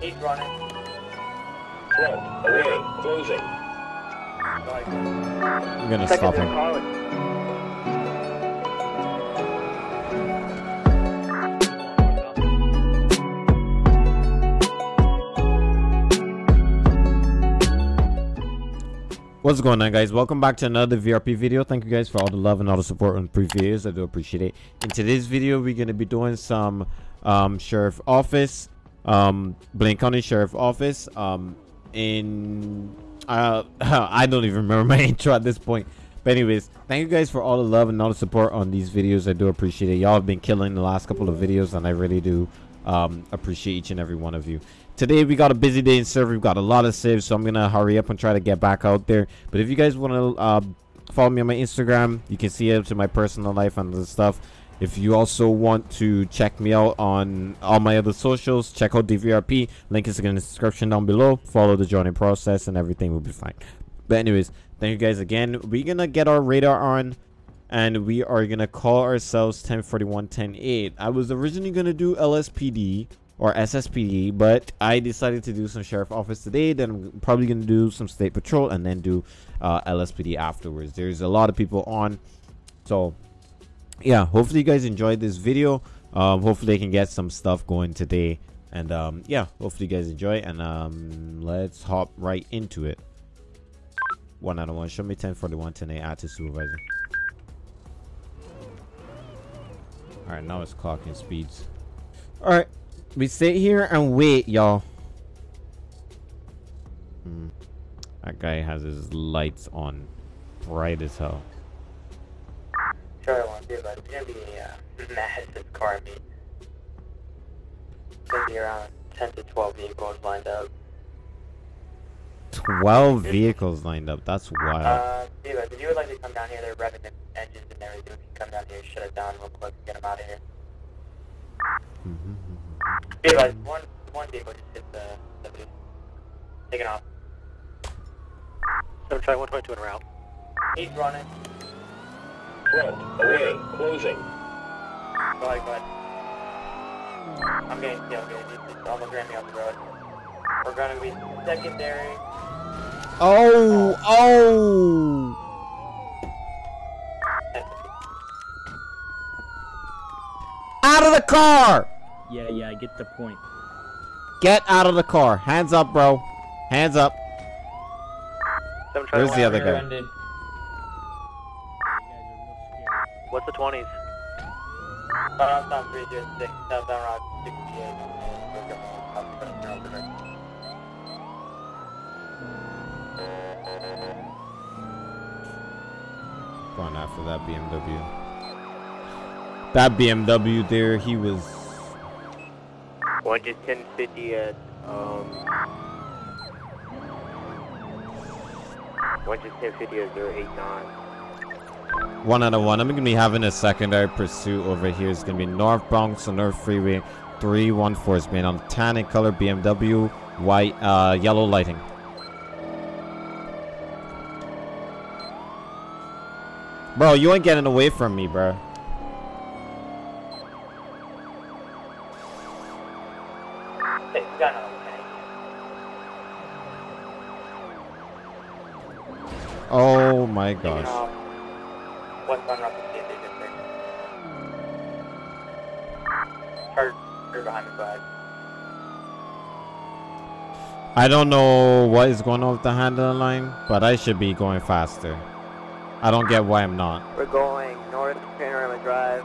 He's running. Front, away, closing. I'm gonna stop him. What's going on guys? Welcome back to another VRP video. Thank you guys for all the love and all the support on previous videos. I do appreciate it. In today's video, we're going to be doing some um, sheriff office, um, Blaine County Sheriff Office um, in... Uh, I don't even remember my intro at this point. But anyways, thank you guys for all the love and all the support on these videos. I do appreciate it. Y'all have been killing the last couple of videos and I really do um, appreciate each and every one of you. Today we got a busy day in server. We've got a lot of saves, so I'm gonna hurry up and try to get back out there. But if you guys want to uh, follow me on my Instagram, you can see it to my personal life and the stuff. If you also want to check me out on all my other socials, check out DVRP. Link is in the description down below. Follow the joining process and everything will be fine. But anyways, thank you guys again. We're gonna get our radar on and we are gonna call ourselves 1041 108. I was originally gonna do LSPD or SSPD, but I decided to do some sheriff office today. Then I'm probably gonna do some state patrol and then do uh, LSPD afterwards. There's a lot of people on, so yeah. Hopefully you guys enjoyed this video. Um, hopefully I can get some stuff going today, and um, yeah, hopefully you guys enjoy. And um, let's hop right into it. One out of one. Show me 1041 10 add to supervisor. All right, now it's clocking speeds. All right, we sit here and wait, y'all. Hmm. That guy has his lights on, bright as hell. Sure, I want to, but it's gonna be a uh, massive car meet. It's gonna be around 10 to 12 vehicles lined up. Twelve vehicles lined up. That's wild. Uh, Diva, if you would like to come down here, they're revving the engines and everything. We can come down here, shut it down real quick, and get them out of here. Mhm. Diva, one, one vehicle just hit the, the booth. Taking off. Seven try 122 en route. He's running. Front, away, closing. Go bud. I'm getting tailgated. It's it's almost ran me off the road. We're gonna be secondary. Oh, oh! Out of the car! Yeah, yeah, I get the point. Get out of the car. Hands up, bro. Hands up. Seven Where's the other guy? Rear-ended. What's the 20s? Southbound 306, southbound route 68. Going up to the road. Going after that BMW. That BMW there, he was. One just 1050 at, um... One just 1050 at 089. One out of one. I'm gonna be having a secondary pursuit over here. It's gonna be North Bronx on North Freeway 314 is being on tan in color BMW, white, uh, yellow lighting. Bro, you ain't getting away from me, bro. Oh my gosh. I don't know what is going on with the handling line, but I should be going faster. I don't get why I'm not. We're going north Panorama Drive.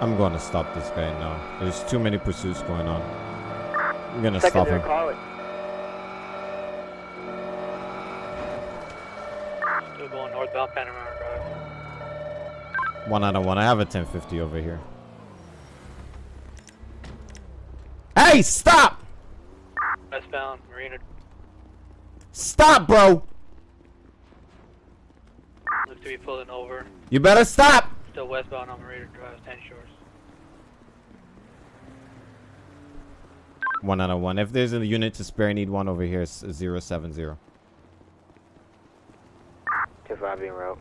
I'm going to stop this guy now. There's too many pursuits going on. I'm gonna stop him. College. Northbound Panorama Drive. One out of one. I have a 1050 over here. Hey, stop! Westbound Marina. Stop, bro! Look to be pulling over. You better stop! Still westbound on Marina Drive, Ten Shores. One out of one. If there's a unit to spare, I need one over here. It's 070. 2-5 route.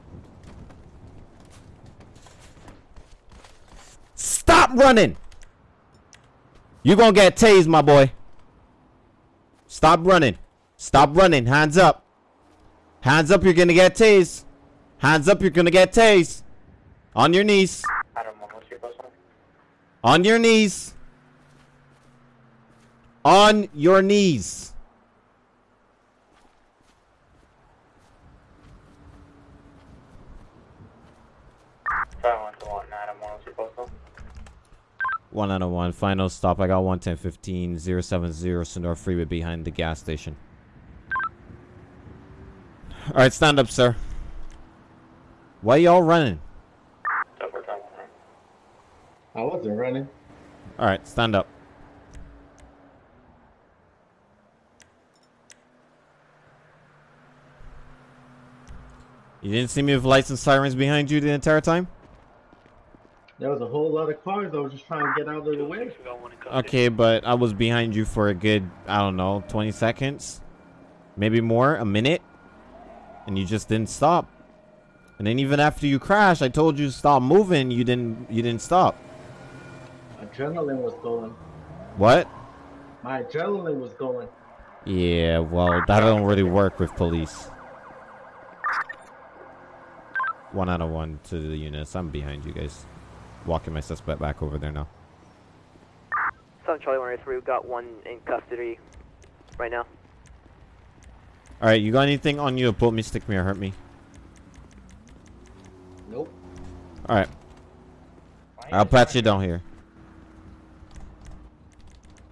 Stop running! You gonna get tased, my boy. Stop running. Stop running. Hands up. Hands up, you're gonna get tased. Hands up, you're gonna get tased. On your knees. Adam 1, what's your On your knees. On your knees. Try 1 to 1, Adam 1, what's your post One out of one. Final stop. I got 11015 070 Senora Freeway behind the gas station. Alright, stand up, sir. Why y'all running? So we're trying 1, right? I wasn't running. Alright, stand up. You didn't see me with lights and sirens behind you the entire time? There was a whole lot of cars. I was just trying to get out of the way. We got one in custody. Okay, but I was behind you for a good, I don't know, 20 seconds? Maybe more? A minute? And you just didn't stop. And then even after you crashed, I told you to stop moving, you didn't you didn't stop. Adrenaline was going. What? My adrenaline was going. Yeah, well, that don't really work with police. One out of one to the units. I'm behind you guys. Walking my suspect back over there now. Southern Charlie 103, we've got one in custody right now. Alright, you got anything on you to pull me, stick me, or hurt me? Nope. Alright, I'll pat you down here.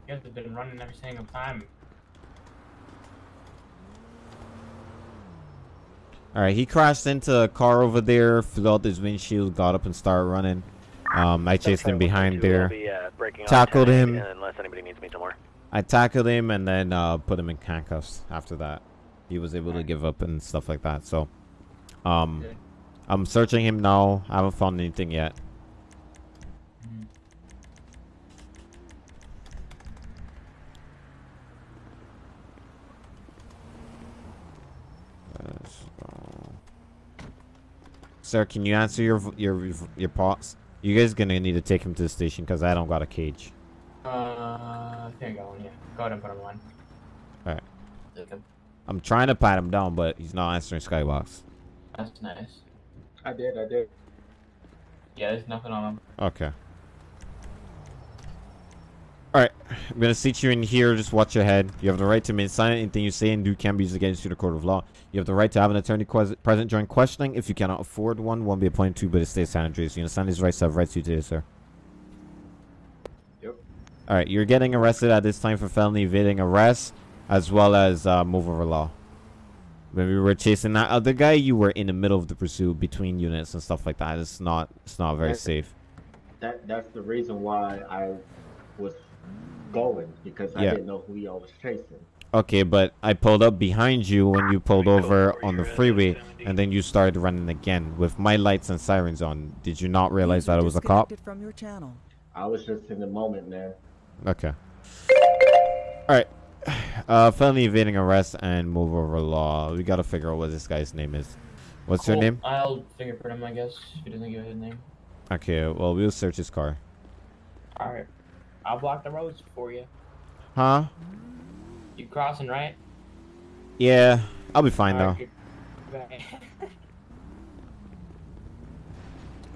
You guys have been running every single time. Alright, he crashed into a car over there, flew out his windshield, got up and started running. Um, I chased him behind there. Tackled him. Unless anybody needs me somewhere. I tackled him and then uh, put him in handcuffs after that. He was able to give up and stuff like that. So, um, Okay. I'm searching him now. I haven't found anything yet. Sir, can you answer your v- your your pause? You guys gonna need to take him to the station because I don't got a cage. Uh, I think I got one, yeah. Go ahead and put him on. Alright. Okay. I'm trying to pat him down, but he's not answering Skybox. That's nice. I did. I did. Yeah, there's nothing on him. Okay. Alright, I'm gonna seat you in here, just watch your head. You have the right to remain silent. Anything you say and do can be used against you in the court of law. You have the right to have an attorney present during questioning. If you cannot afford one, one be appointed to, but it stays San Andreas. You understand these rights have rights to you today, sir? Yep. Alright, you're getting arrested at this time for felony evading arrest, as well as uh, move over law. When we were chasing that other guy, you were in the middle of the pursuit between units and stuff like that. It's not, it's not very Okay. safe. That that's the reason why I was going because I didn't know who y'all was chasing. Okay, but I pulled up behind you when you pulled over over on the freeway, and then you started running again with my lights and sirens on. Did you not realize that it was a cop? Disconnected From your channel. I was just in the moment, man. Okay. Alright. Uh, felony evading arrest and move over law. We gotta figure out what this guy's name is. What's your name? I'll fingerprint him, I guess, if he doesn't give his name. Okay, well, we'll search his car. Alright. I'll block the roads for you. Huh? You crossing, right? Yeah, I'll be fine though. Alright, good-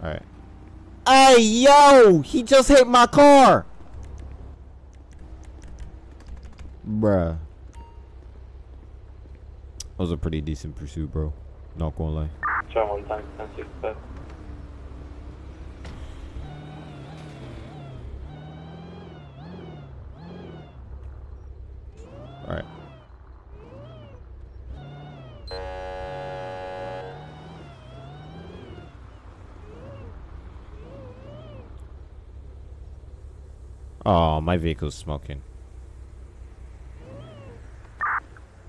Alright. Hey, yo! He just hit my car! Bruh. That was a pretty decent pursuit, bro. Not gonna lie. Try 1 times Alright. Oh, my vehicle's smoking.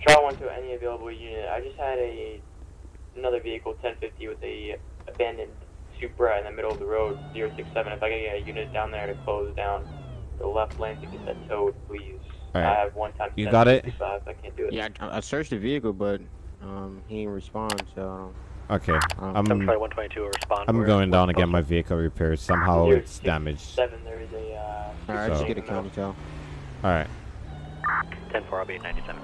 Try 1 to any available unit. I just had a another vehicle 1050 with a abandoned Supra in the middle of the road 067. If I could get a unit down there to close down the left lane to get that towed, please. Alright. I have one time. You got it? I can't do it. Yeah, I, I searched the vehicle, but um, he didn't respond. So Okay, Um, I'm respond. I'm going down to get my vehicle repaired. Somehow Zero it's six damaged. Seven. There is a. Uh, Alright, So- just get a county tail. All right. 10 4, I'll be at 97.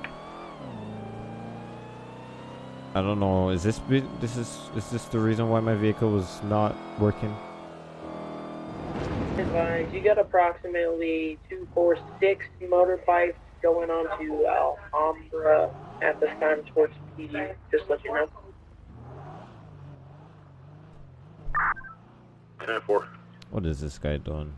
I don't know. Is this this is is this the reason why my vehicle was not working? Advise, you got approximately 246 motorbikes going on to Alhambra at this time towards PD. Just let you know. 10 4. What is this guy doing?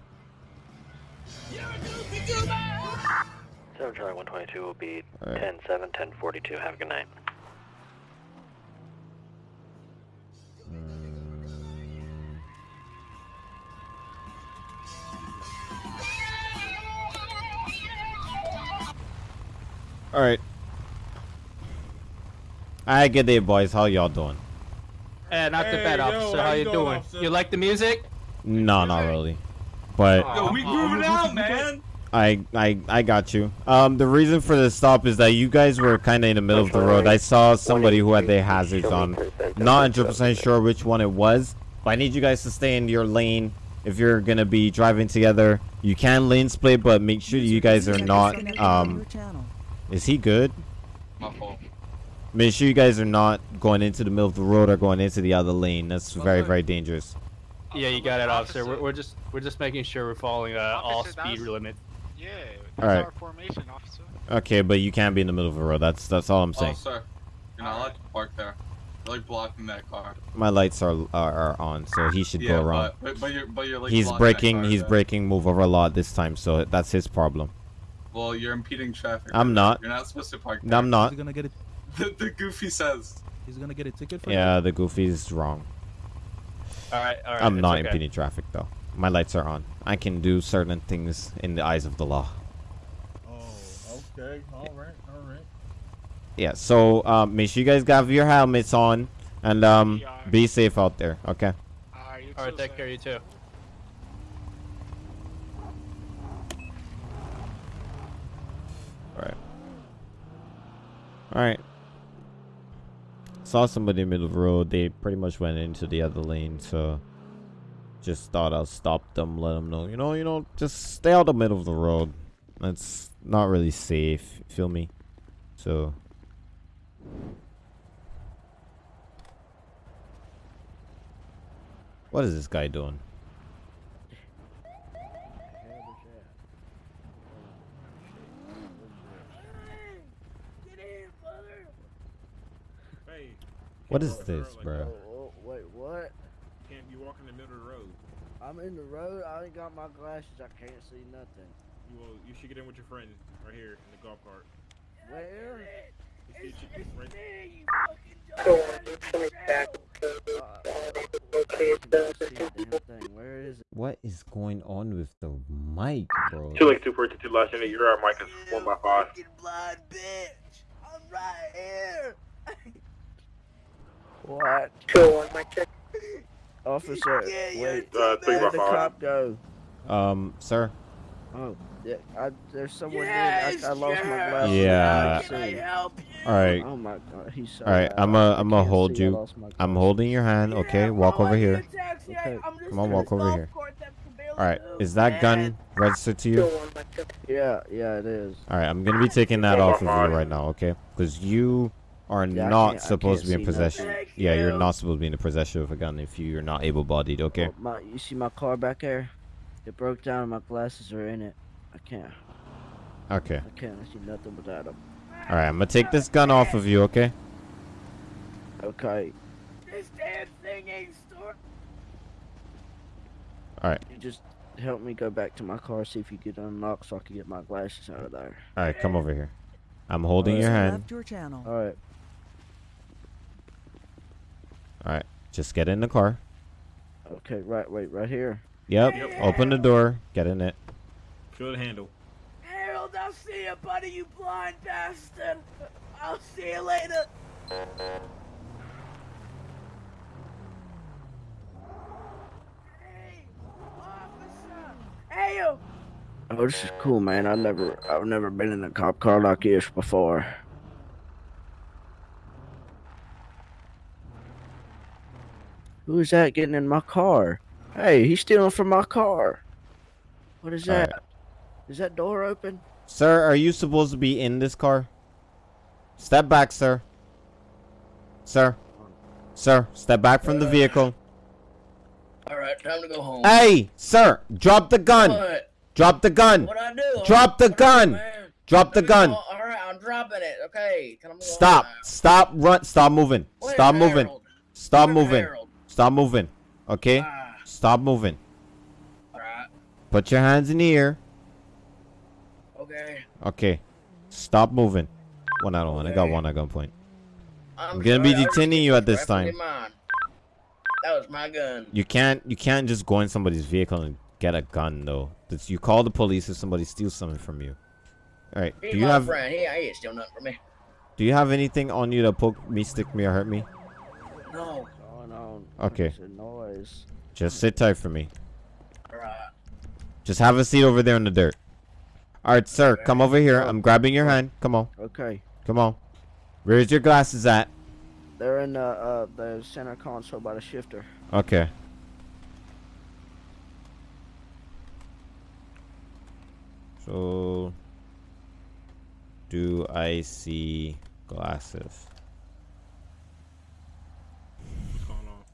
7 Charlie 122 will be All right. 10 7, 10 42. Have a good night. All right. I get it, boys. How y'all doing? Eh, not too bad, officer. How, you doing? You like the music? No, not really. But Yo, we grooving out, man. I, I, I got you. Um, the reason for the stop is that you guys were kind of in the middle of the road. I saw somebody who had their hazards on. Not 100% sure which one it was, but I need you guys to stay in your lane. If you're gonna be driving together, you can lane split, but make sure you guys are not. Um, is he good? My fault. Make sure you guys are not going into the middle of the road or going into the other lane. That's very, very dangerous. Yeah, you got it, officer. We're, we're just we're just making sure we're following uh, all speed that's- limit. Yeah, All right. our formation, officer. Okay, but you can't be in the middle of the road. That's that's all I'm Oh, saying. sir. You're not allowed to park there. You're like blocking that car. My lights are are, are on, so he should yeah, go around. But, but, but you're, but you're like he's blocking that breaking car he's there. breaking move over a lot this time so that's his problem Well, you're impeding traffic. I'm not. You're not supposed to park there. No, i'm not gonna get it. The, the goofy says. He's gonna get a ticket for yeah the goofy's wrong All right, all right. i'm not okay. impeding traffic though my lights are on i can do certain things in the eyes of the law Oh, okay. All right, all right. yeah so um make sure you guys have your helmets on and um be safe out there okay All right, take care of you too. All right saw somebody in the middle of the road they pretty much went into the other lane so just thought I'll stop them, let them know, you know, you know, just stay out the middle of the road. That's not really safe. Feel me? So. What is this guy doing? Hey. What can't is walk the this, like bro? Oh, that. Oh, oh, wait, what? Can't you walk in the middle of the road? I'm in the road. I ain't got my glasses. I can't see nothing. You will, you should get in with your friend right here in the golf cart. Where? You should- you- right- Go you're coming back. Okay, it's done. Where is it? What is going on with the mic, bro? Two Lake 242 last unit, your mic is 1 by 5. Blind bitch. I'm right here. What? Go on, my check. Officer, wait. Uh, Where'd the five. cop go? Um, sir. Oh, yeah, I, there's someone there. I, I lost my glasses. Yeah. I can't see. All right. Oh my god, he's so All right, loud. I'm a, I I'm gonna hold you. I'm holding your hand. Okay, walk over here. Okay. Come on, walk over here. All right, is that gun registered to you? Yeah, yeah, it is. All right, I'm gonna be taking that off of you right now, okay? Because you are Yeah, not supposed to be in possession. nothing. Yeah, you're not supposed to be in the possession of a gun if you're not able-bodied, okay? Oh, my, you see my car back there? It broke down and my glasses are in it. I can't. Okay. I can't see nothing without them. All right, I'm gonna take this gun off of you, okay? Okay. This damn thing ain't store. All right, You just help me go back to my car, see if you could unlock so I can get my glasses out of there. all right, come over here. I'm holding your hand. your channel. All right. All right, just get in the car. Okay, right, wait, right here. Yep. Open the door. Get in it. Good handle. Harold, I'll see you, buddy, you blind bastard. I'll see you later. Hey, officer. Hey, you. Oh, this is cool, man. I've never, I've never been in a cop car like this before. Who is that getting in my car? Hey, he's stealing from my car. What is All right. that? Is that door open? Sir, are you supposed to be in this car? Step back, sir. Sir. Sir, step back from the uh. vehicle. Alright, time to go home. Hey, sir, drop the gun. What? Drop the gun. What I do? Drop the What I do, gun. Drop the gun. Alright, I'm dropping it. Okay. Can I move Stop. now? Stop. Run. Stop moving. Where's Stop moving. Harold? Stop Where's moving. Harold? Stop moving. Okay? Ah. Stop moving. Alright. Put your hands in the air. Okay. Okay. Stop moving. One out of one. I got one at gunpoint. I'm, I'm gonna be sorry, was detaining you at this time. mine. That was my gun. You can't you can't just go in somebody's vehicle and get a gun though. That's, you call the police if somebody steals something from you. All right. He's Do you my have friend. He, he ain't steal nothing from me. do you have anything on you to poke me, stick me, or hurt me? No. On. Okay. A noise. Just sit tight for me. Alright. Just have a seat over there in the dirt. All right, sir. Come over here. I'm grabbing your hand. Come on. Okay. Come on. Where's your glasses at? They're in the uh the center console by the shifter. Okay. So, do I see glasses? What's going on?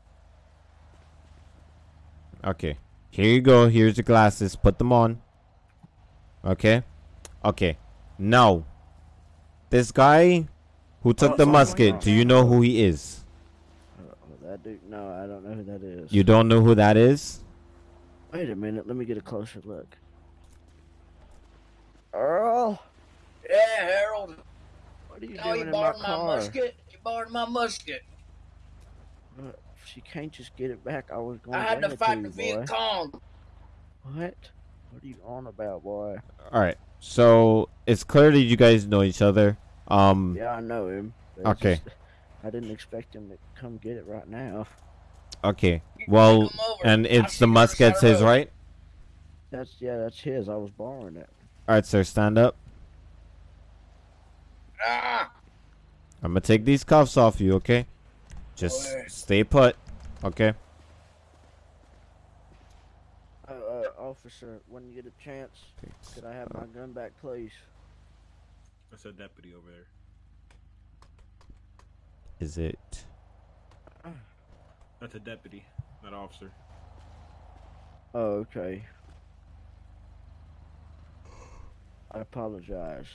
Okay. Here you go. Here's your glasses. Put them on. Okay. Okay. Now, this guy who took Oh, the oh musket, do you know who he is? Uh, that dude. No, I don't know who that is. You don't know who that is? Wait a minute. Let me get a closer look. Earl, Yeah, Harold. what are you Oh, doing you in my borrowed my, musket? You borrowed my musket. She can't just get it back. I was going I had bring to fight the you. Viet Cong. What? What are you on about, boy? All right. So it's clear that you guys know each other. Um. Yeah, I know him. Okay. just- I didn't expect him to come get it right now. Okay. Well, and it's the you on musket's his, right? That's yeah, that's his. I was borrowing it. All right, sir. Stand up. Ah! I'm gonna take these cuffs off you, okay? Just Boy. stay put, okay? Uh, uh, officer, when you get a chance, could I have my gun back, please? That's a deputy over there. Is it? That's a deputy, not an officer. Oh, okay. I apologize.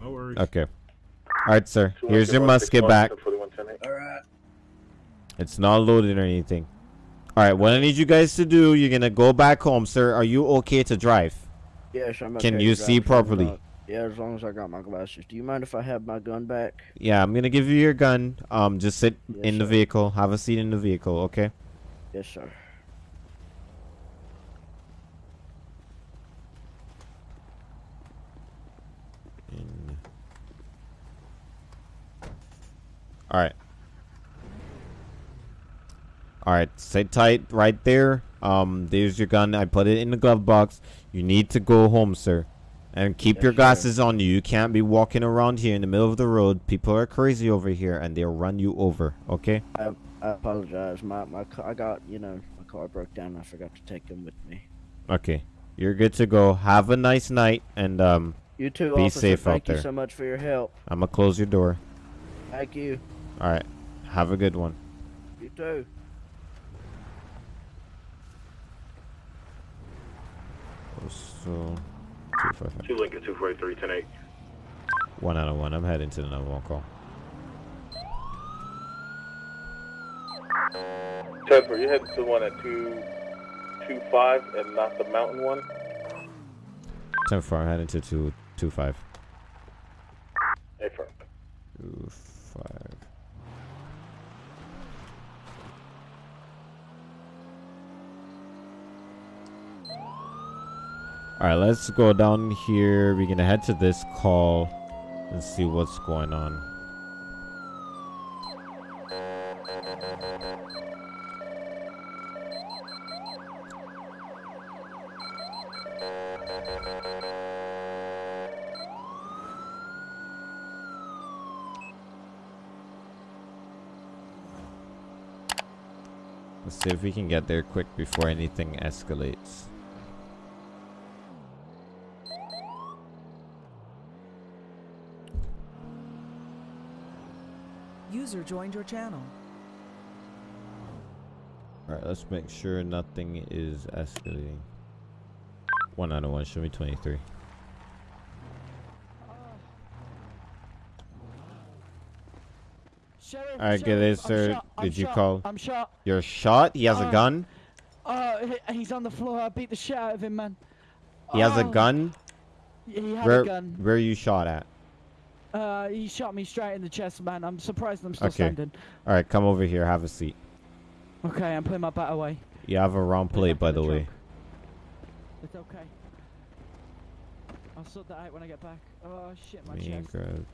No worries. Okay. All right, sir. Here's your musket back. Alright. It's not loaded or anything. All right. What I need you guys to do, you're gonna go back home, sir. Are you okay to drive? Yes, I'm okay. Can you see as long as properly? Yeah, as long as I got my glasses. Do you mind if I have my gun back? Yeah, I'm gonna give you your gun. Um, just sit Yes, in the sir. vehicle. Have a seat in the vehicle, okay? Yes, sir. All right. All right, sit tight right there. Um, there's your gun. I put it in the glove box. You need to go home, sir. And keep Yes, your sir. glasses on you. You can't be walking around here in the middle of the road. People are crazy over here and they'll run you over, okay? I, I apologize. My my car, I got you know my car broke down. I forgot to take them with me. Okay. You're good to go. Have a nice night and um You too, be officer. safe Thank out you so much for your help. I'm gonna close your door. Thank you. All right. Have a good one. You too. So, two five five. Two Lincoln, 243, 10 8. One out of one. I'm heading to the number one call. Tesla, you headed to the one at 225 and not the mountain one? Ten four. I'm heading to two two five. Two five. All right, let's go down here. We're gonna head to this call and see what's going on. Let's see if we can get there quick before anything escalates. Joined your channel. Alright, let's make sure nothing is escalating. One out of one, show me 23. Sheriff, Alright, get it, sir. shot, I'm Did you shot, call? I'm shot. You're shot? He has a Uh, gun? Uh, he's on the floor. I beat the shit out of him, man. He has a Oh, gun? He had Where, a gun. where are you shot at? Uh, he shot me straight in the chest, man. I'm surprised I'm still Okay. standing. Alright, come over here. Have a seat. Okay, I'm putting my bat away. You have a wrong plate, by the way. It's okay. I'll sort that out when I get back. Oh shit, my Me chest. grab.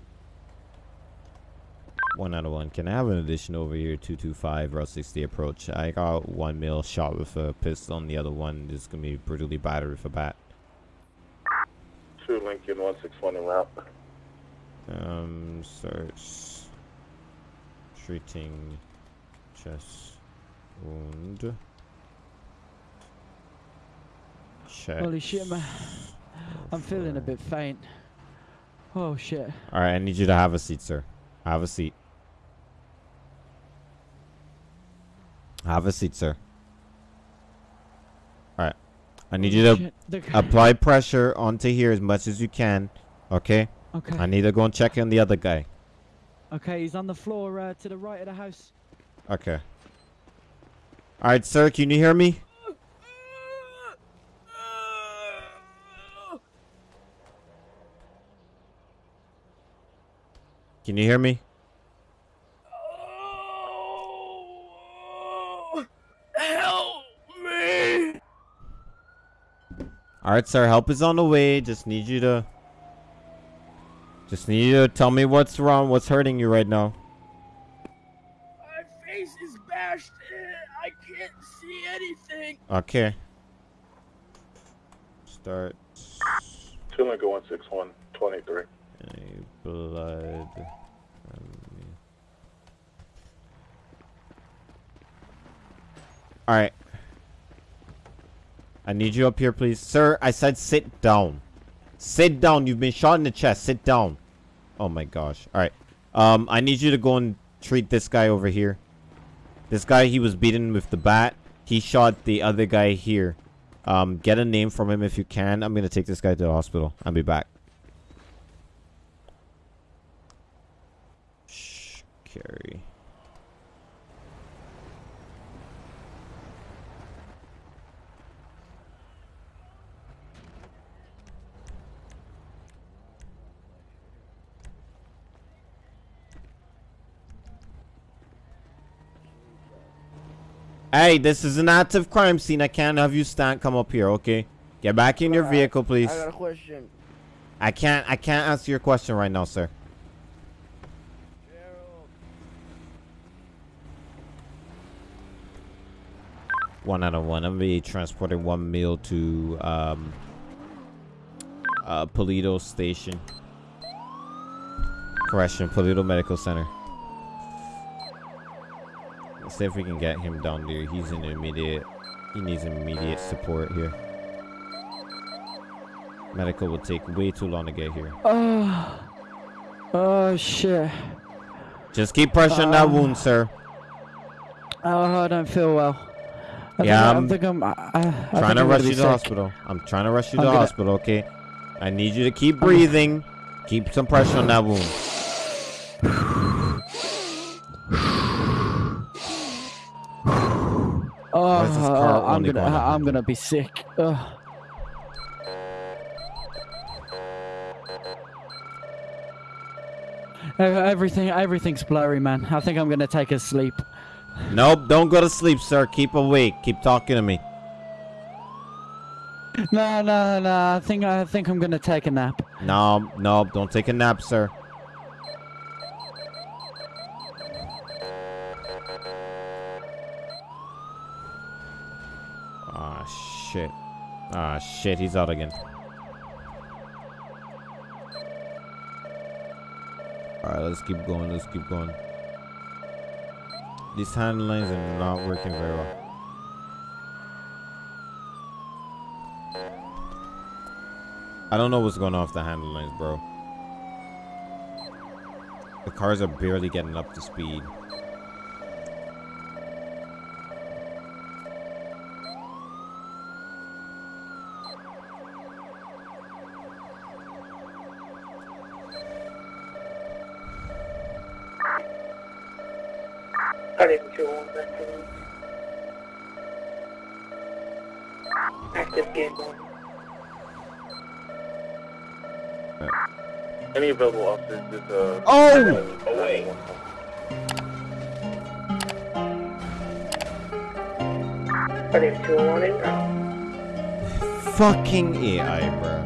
One out of one. Can I have an addition over here? 225 Route 60 approach. I got one mil shot with a pistol, and the other one is gonna be brutally battered with a bat. Two Lincoln 161 en route. Um, starts treating chest wound. Check. Holy shit, man. I'm feeling a bit faint. Oh shit. All right, I need you to have a seat, sir. Have a seat. Have a seat, sir. All right. I need you to apply pressure onto here as much as you can. Okay. Okay. I need to go and check on the other guy. Okay, he's on the floor uh, to the right of the house. Okay. All right, sir. Can you hear me? Can you hear me? Help me! All right, sir. Help is on the way. Just need you to. Just need you to tell me what's wrong. What's hurting you right now? My face is bashed in. I can't see anything. Okay. Start. Two Lincoln 161 23. Any blood. All right. I need you up here, please. Sir, I said sit down. Sit down. You've been shot in the chest. Sit down. Oh my gosh. All right. Um, I need you to go and treat this guy over here. This guy, he was beaten with the bat. He shot the other guy here. Um, get a name from him if you can. I'm gonna take this guy to the hospital. I'll be back. Shh, carry. Hey, this is an active crime scene. I can't have you stand. Come up here, okay? Get back in your vehicle, please. I got a question. I can't. I can't answer your question right now, sir. One out of one. I'm be transporting one meal to um, uh, Paleto Station. Correction, Paleto Medical Center. Let's see if we can get him down there. He's in immediate. He needs immediate support here. Medical will take way too long to get here. Oh. Oh shit. Just keep pressure on that um, wound, sir. Oh, I don't feel well. I Yeah, think, I'm I think I'm. I, I trying think to I'm rush you to the sick. hospital. I'm trying to rush you to I'm gonna- hospital, okay? I need you to keep breathing. Keep some pressure on that wound. Oh, Why is this gonna. going I'm gonna be sick. Ugh. Everything, everything's blurry, man. I think I'm gonna take a sleep. Nope, don't go to sleep, sir. Keep awake. Keep talking to me. No, no, no. I think I think I'm gonna take a nap. No, no, don't take a nap, sir. shit. Ah, shit, he's out again. Alright, let's keep going, let's keep going. These hand lines are not working very well. I don't know what's going on with the handle lines, bro. The cars are barely getting up to speed. Cutting two one vector. Active game one. Any available officers, just uh. Oh! Away. Cutting two one in. Fucking AI, bro.